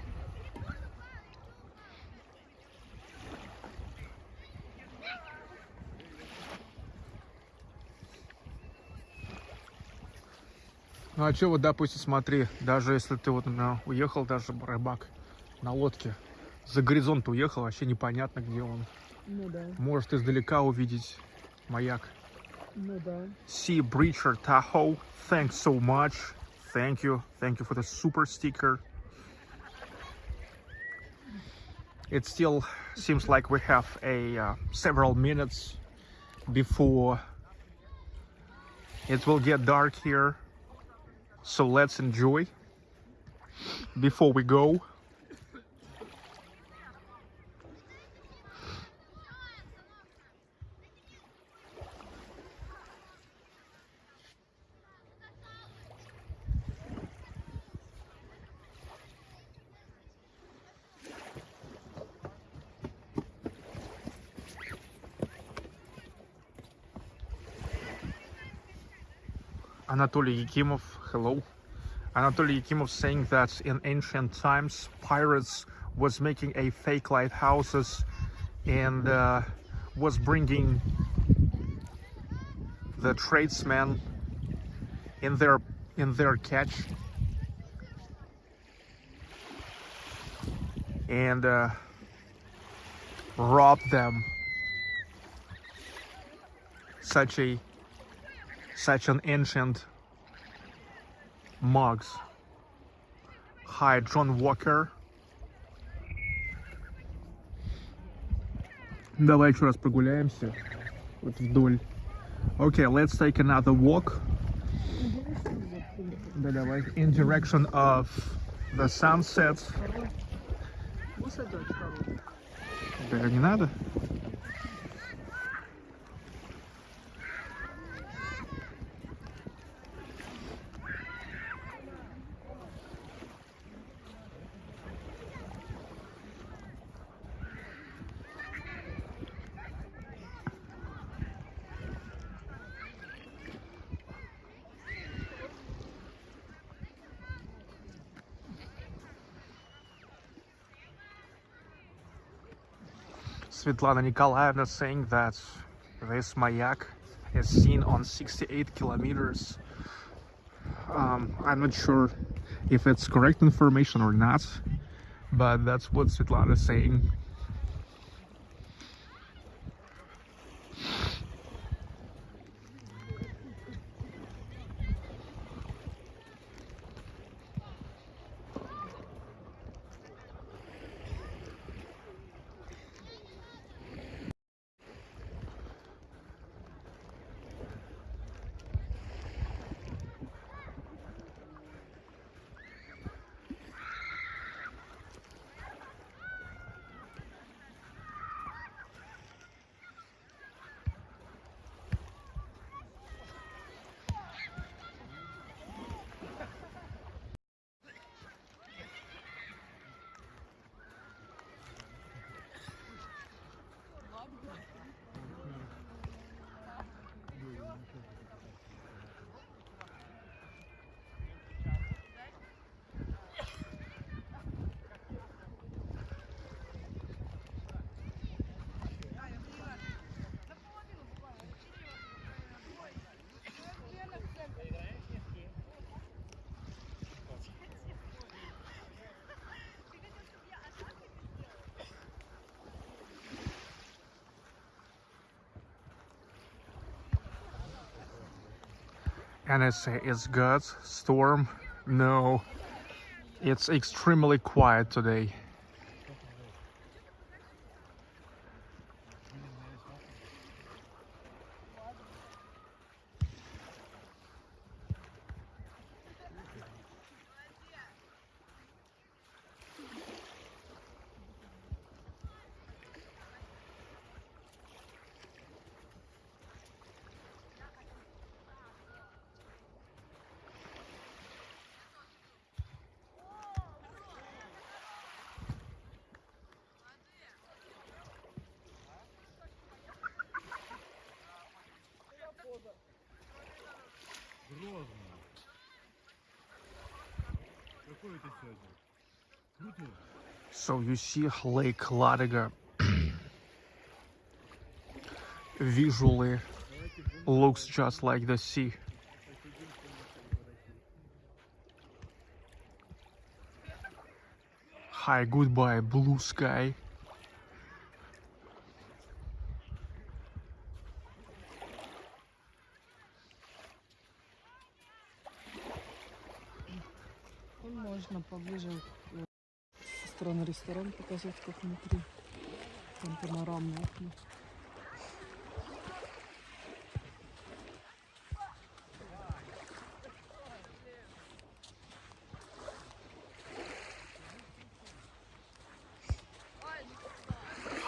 Ну а что вот, допустим, смотри, даже если ты вот, например, уехал даже рыбак на лодке, за горизонт уехал, вообще непонятно, где он. Ну да, Может издалека увидеть маяк. ну да. Sea Breacher Tahoe, thanks so much. Thank you. Thank you for the super sticker. It still seems like we have a uh, several minutes before it will get dark here. So let's enjoy before we go. Anatoly Yakimov, hello. Anatoly Yakimov saying that in ancient times pirates was making a fake lighthouses and uh, was bringing the tradesmen in their in their catch and uh, rob them such a such an ancient mugs. Hi, John Walker. Давай еще раз прогуляемся вот вдоль. Okay, let's take another walk. Да, давай. In direction of the sunset. Высадок хороший. Да, не надо? Svetlana Nikolaevna saying that this mayak is seen on 68 kilometers. Um, I'm not sure if it's correct information or not, but that's what Svetlana is saying. NSA it's good. Storm? No. It's extremely quiet today. you see Lake Ladoga. visually looks just like the sea. Hi, goodbye, blue sky. Стороны ресторана показать, как внутри. Там панорамные окна.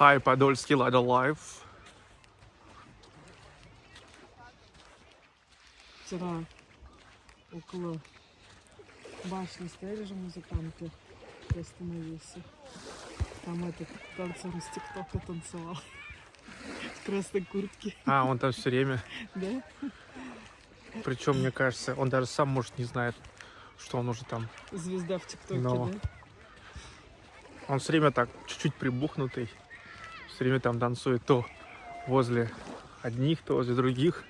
Hi, Подольский Lada Life. Вчера около башни стояли же музыканты. Я остановился. Там этот танцор из ТикТока танцевал. В красной куртке. А, он там все время. Да? Причем, мне кажется, он даже сам, может, не знает, что он уже там. Звезда в ТикТоке, Но. да? Он все время так чуть-чуть прибухнутый. Все время там танцует то возле одних, то возле других.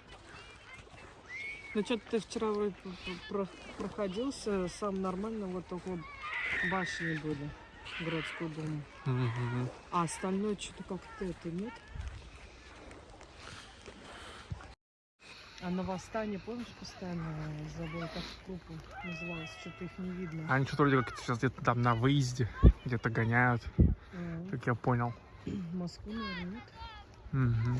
Ну что ты вчера вроде проходился, сам нормально, вот вот башни были, городской дом. Мгм. А остальное что-то как-то это нет. А на восстание, помнишь, постоянно забыла, как группа называлась, что-то их не видно. Они что-то вроде как сейчас где-то там на выезде, где-то гоняют, А, как я понял. Москву, наверное, нет. Мгм.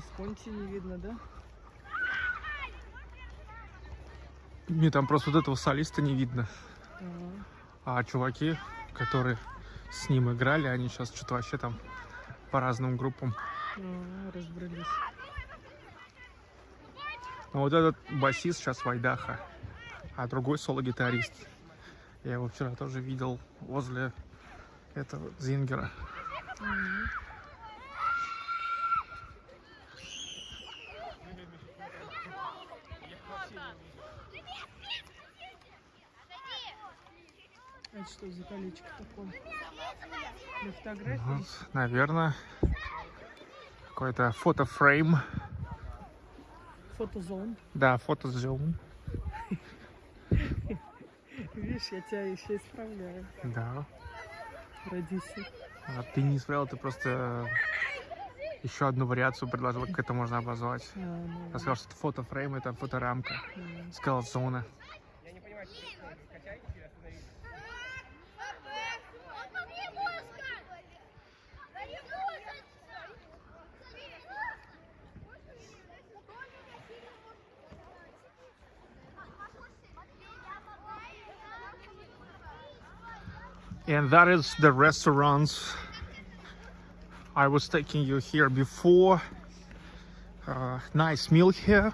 Висконти не видно, да? Мне там просто вот этого солиста не видно. А, А чуваки, которые с ним играли, они сейчас что-то вообще там по разным группам. а, разбрелись. Но вот этот басист сейчас Вайдаха, а другой соло-гитарист. Я его вчера тоже видел возле этого Зингера. Мгм. Это что за колечко такое? Для фотографий? Вот, наверное, какой-то фотофрейм. Фотозон. Да, фотозон. Видишь, я тебя еще исправляю. Да. Родися. А ты не исправил, ты просто еще одну вариацию предложил, как это можно обозвать. А, ну, Я сказал, что фотофрейм, это фоторамка. Сказал зона. and that is the restaurants I was taking you here before. Uh, nice meal here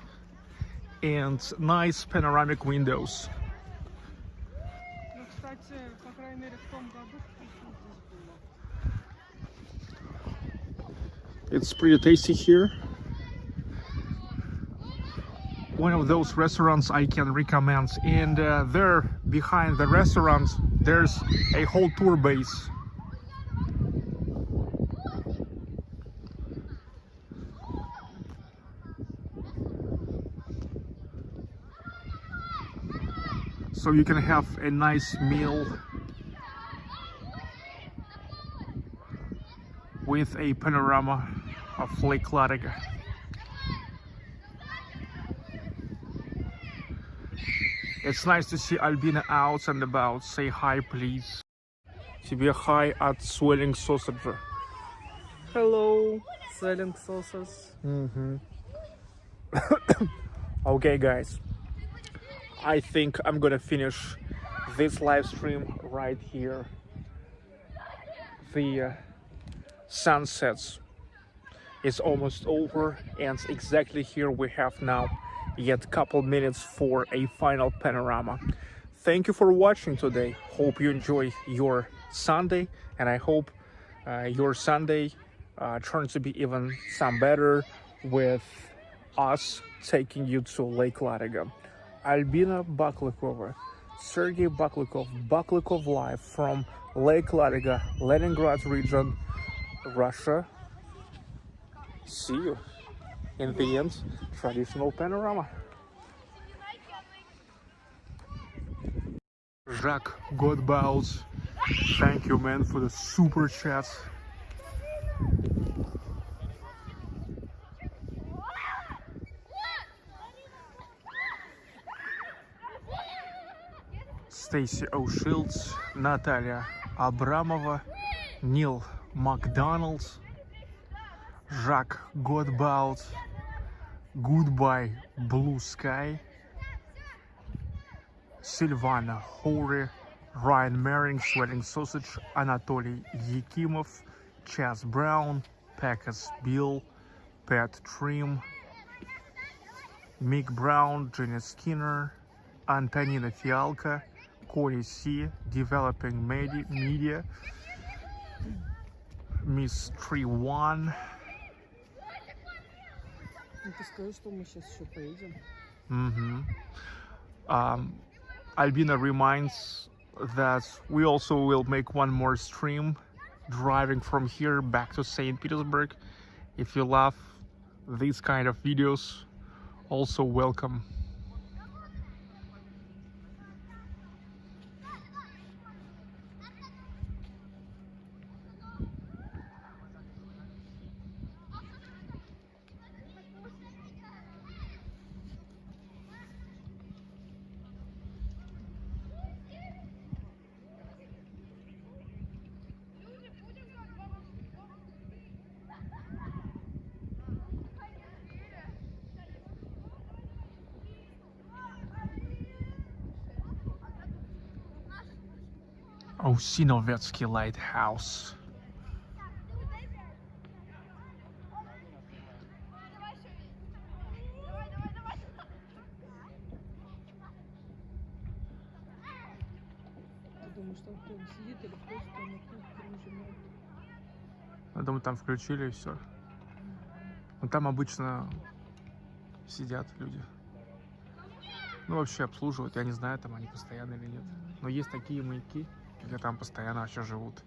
and nice panoramic windows. It's pretty tasty here. One of those restaurants I can recommend. And uh, there, behind the restaurant, there's a whole tour base. So you can have a nice meal with a panorama of Lake Ladoga. It's nice to see Albina out and about. Say hi, please. Тебе hi от Swelling Sausage. Hello, selling sauces. Mm-hmm. okay, guys. I think I'm gonna finish this live stream right here. The uh, sunsets is almost over, and exactly here we have now yet a couple minutes for a final panorama. Thank you for watching today. Hope you enjoy your Sunday, and I hope uh, your Sunday uh, turns to be even some better with us taking you to Lake Ladoga. Albina Baklykova, Sergey Baklykov, Baklykov Live from Lake Ladoga, Leningrad region, Russia. see you in TM's traditional panorama. Jacques Godbals, thank you man for the super chat. Stacy O'Shields, Natalia Abramova, Neil McDonald, Jacques Godbout, Goodbye Blue Sky, Silvana Hori, Ryan Merring, Sweating Sausage, Anatoly Yakimov, Chas Brown, Packers Bill, Pat Trim, Mick Brown, Jenny Skinner, Antonina Fialka, Corey C, Developing Media, Miss Tree One, Ну, ты скажи, что мы сейчас еще поедем. hmm Um, Albina reminds that we also will make one more stream driving from here back to St. Petersburg. If you love these kind of videos, also welcome. Кухне нажимает? Я думаю, там включили и все. Ну там обычно сидят люди. Ну вообще обслуживают. Я не знаю, там они постоянно или нет. Но есть такие маяки, где там постоянно еще живут.